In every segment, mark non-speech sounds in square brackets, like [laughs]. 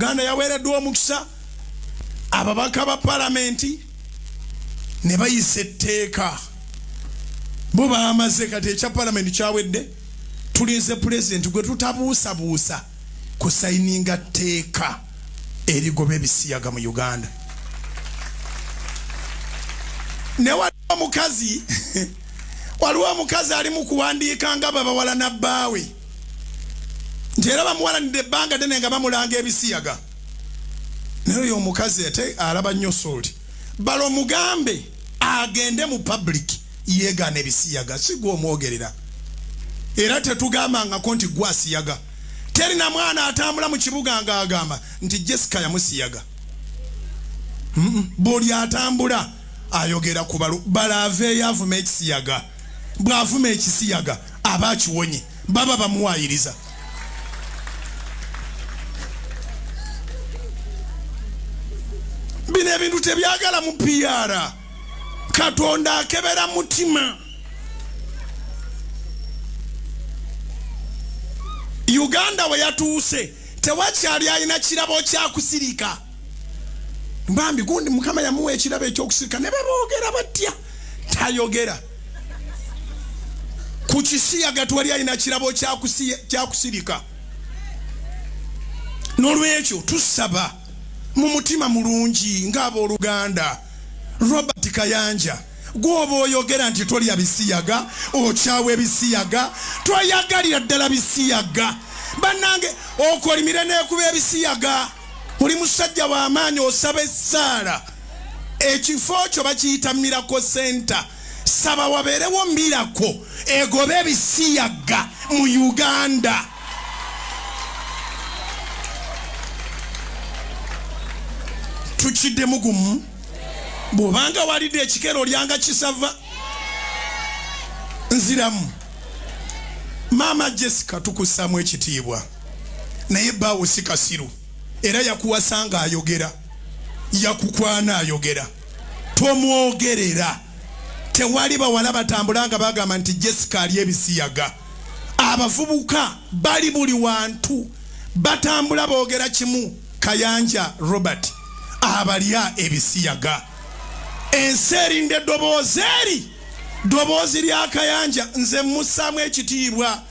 uganda yaweereddwa omukisa. Ababaka ba palamenti ne bayisa etteeka. Bo bamaze kati ekya palamenti kyawedde tulinze pulezidenti gwe tutabuusabuusa kusayininga tteeka erigoba ebisiyaga mu uganda. Ne waliwo omukazi [laughs] waliwo omukazi ali mu kuwandiika nga babawala nabbaawe nti era bamuwalanidde ebbanga ddene nga bamulanga ebisiyaga. Naye oyo omukazi ate alaba nnyo sooli bala omugambe agende mu public yeegaana ebisiyaga si gwe omwogerera era tetugambangako nti gwe asiyaga terina mwana atambula mu kibuga nga agamba nti jessica yamusiyaga. Buli atambula ayogera ku balu bala aveeyo avuma ekisiyaga. Bw'avuma ekisiyaga aba akiwonye baba bamuwayiriza bino ebintu tebyagala mu pr katonda akebera mutima. Uganda we yatuuse tewakyali alina kirabo kyakusirika. Mbambi gundi mukama yamuwa ekirabo ekyokusirika ne beboogera batya? Tayogera. Ku kisiyaga twali alina kirabo kyakusi- kyakusirika. N'olwekyo tusaba mu mutima mulungi ng'abooluganda robert kayanja gwoba oyogera nti tolya bisiyaga okyawa ebisiyaga toyagalira ddala bisiyaga. Bannange okolimire neekuba ebisiyaga. Oli musajja w'amaanyi osaba essaala. Ekifo kyo bakiyita mirako senta saba wabeerewo mirako egobe ebisiyaga mu uganda tukiddemu gumu bw'obanga walidde ekikero olyanga kisava nziramu. Maama jessica tukussaamu ekitiibwa. Naye baawo si kasiru. Era yakuwasanga ayogera yakukwana ayogera. Tomwogerera. Tewali bawala batambula nga bagamba nti jessica ali ebisiyaga. Abavubuka bali buli wantu. Batambula boogera kimu. Kayanja robert abalya ebisiyaga. Ensi erinda eddoboozi eri ddoboozi lya kayanja nze mussaamu ekitiibwa.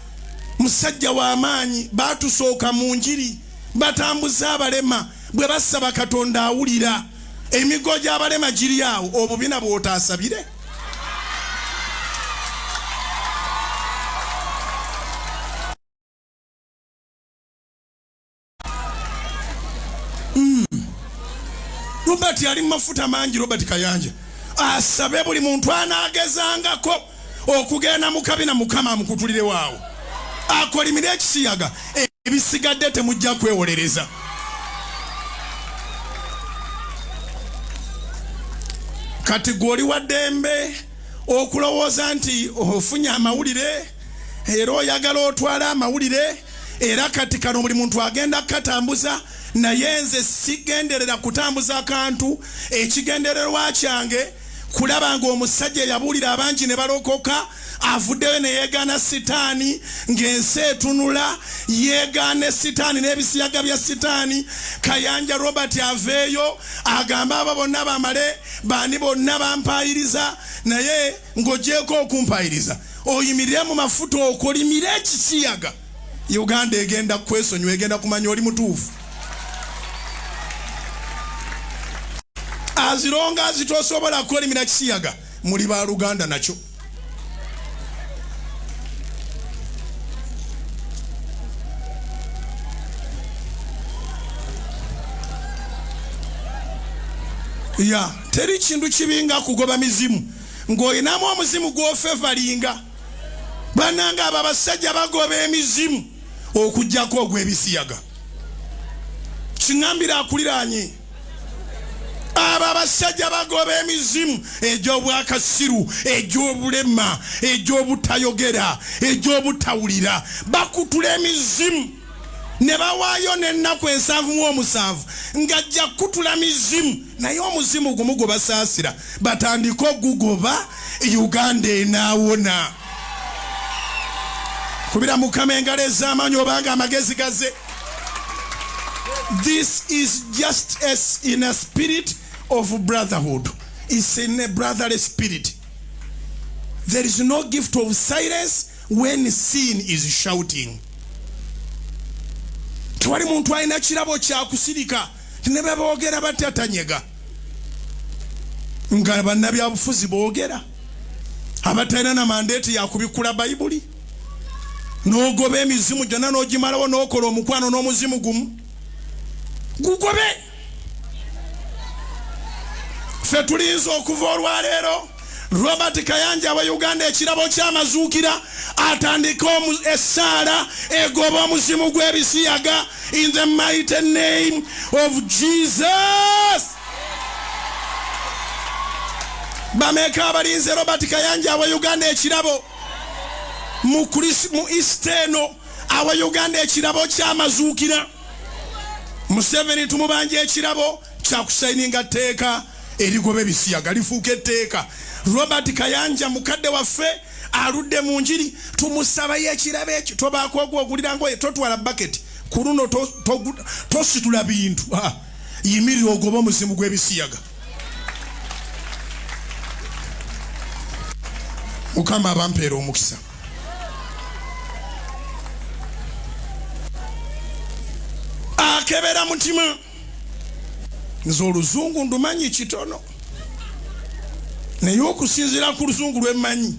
Musajja w'amaanyi batusooka mu njiri batambuza abalema bwe basaba katonda awulira. Emigo gy'abalema giri awo obubina bw'otaasabire robert ali mumafuta mangi robert kayanja. Asabe buli muntu anaagezangako okugenda mu kabina mukama amukutulire waawo. Akolimire ekisiyaga. Ebisigadde temujja kwewolereza. Kati gwoli wa ddembe okulowooza nti ofunye amawulire era oyagala otwale amawulire era kati kano buli muntu agenda kukatambuza naye nze sigenderera kutambuza kantu ekigendererwa kyange kulaba ngaomusajja eyabuulira abangi ne balokoka avuddeyo ne yeegaana sitaani ng'ensi etunula yeegaane sitaani n'ebisiyaga bya sitaani. Kayanja robert aveeyo agambe abo bonna bamale baani bonna bampayiriza naye ng'ogyeko okumpayiriza oyimirire mu mafuta okolimire ekisiyaga uganda egenda kwesonyiwa egenda kumanya oli mutuufu. Azironga azitosobola kwelimira kisiyaga muli baluganda nakyo. Ya teri kintu kibinga kugoba mizimu. Ng'olinamu omuzimu gw'ofevalinga. Bananga abo abasajja bagoba emizimu okugjako ogw'ebisiyaga. Kiŋambira akuliranye abo abasajja bagoba emizimu egy'obwakasiru egy'obulema egy'obutayogera egy'obutawulira. Bakutula emizimu. Ne bawaayo n'ennaku ensanvu mu omusanvu ng'ajja kutula mizimu. Naye omuzimu gumu gwe basaasira. Batandike ogugoba uganda enaawona kubira mukama engalo ez'amaanyi obanga amagezi gaze this is just as in a spirit of brotherhood. It's in a brotherly spirit. There is no gift of silence when sin is shouting. Tewali muntu alina kirabo kyakusirika ne beboogera batatanyega nga bannabyabufuzi boogera. Abatalina na mandeeti yakubikula bayibuli n'ogoba emizimu gyonna n'ogimalawo n'okola omukwano n'omuzimu gumu? Gugobe! Ffe tulinza okuva olwaleero robert kayanja wa uganda ekirabo kyamazuukira atandika essaala egoba omuzimu gw'ebisiyaga in the mighty name of jesus. Bameeka abalinze robert kayanja awa uganda ekirabo mu east eno awa uganda ekirabo kyamazuukira museveni tumubanja ekirabo kyakusayininga tteeka erigoba ebisiyaga lifuuka etteeka. Robert kayanja mukadde waffe aludde mu njiri tumusabayo ekirabo ekyo. Tobaako ogwogulira ngoye totwala baketi ku luno tositula bintu. Yimirira ogoba omuzimu gw'ebisiyaga mukama abampeera omukisa akebera mutima. Nze oluzungu ndumanyi kitono. Naye okusinziira ku luzungu lwemmanyi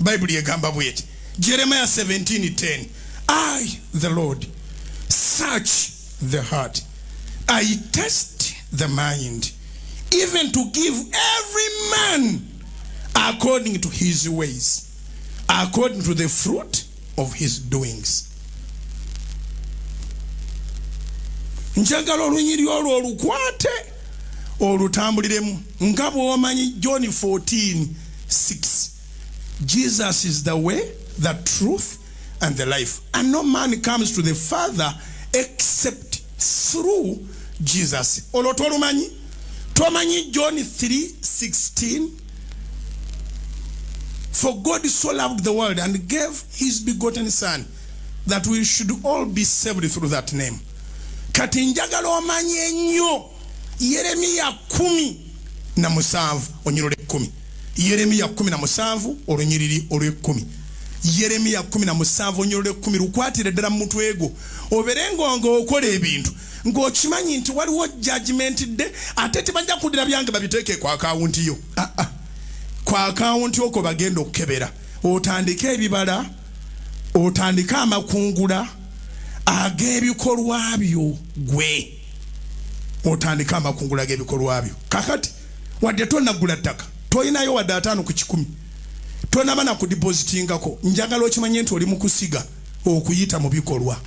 bayibuli egamba bweti. Jeremiya 1710 i the lord search the heart. I test the mind even to give every man according to his ways according to the fruit of his doings njagala olunyiri olwo olukwate olutambuliremu nga bw'omanyi john 14 6 jesus is the way the truth and the life. And no man comes to the father except through jesus. Olwo tolumanyi? Tomanyi john 3 16 for god so loved the world and gave his begotten son that we should all be saved through that name kati njagala omanye ennyo yeremiya kumi na musanvu onyiriro lwekumi yeremiya kumi na musanvu olunyiriri olwekumi yeremiya kumi na musanvu onyiriro lwekumi lukwatire ddala mu mutwe gwo. Oberenga nga okola ebintu ng'okimanyi nti waliwo judgment de ate tebajja kudira byange babiteeke ku akawunti yo. Ah, ah. ku akawunti okwo bagenda okukebera. Otandike ebibala otandike amakungula ag'ebikolwa byo gwe. Otandika amakungula g'ebikolwa byo. Kakati wadde tonagula ttaka tolinayo wadde ataano ku kikumi. Tonaba nakudipositingako njagala okimanye nti oli mu kusiga okuyita mu bikolwa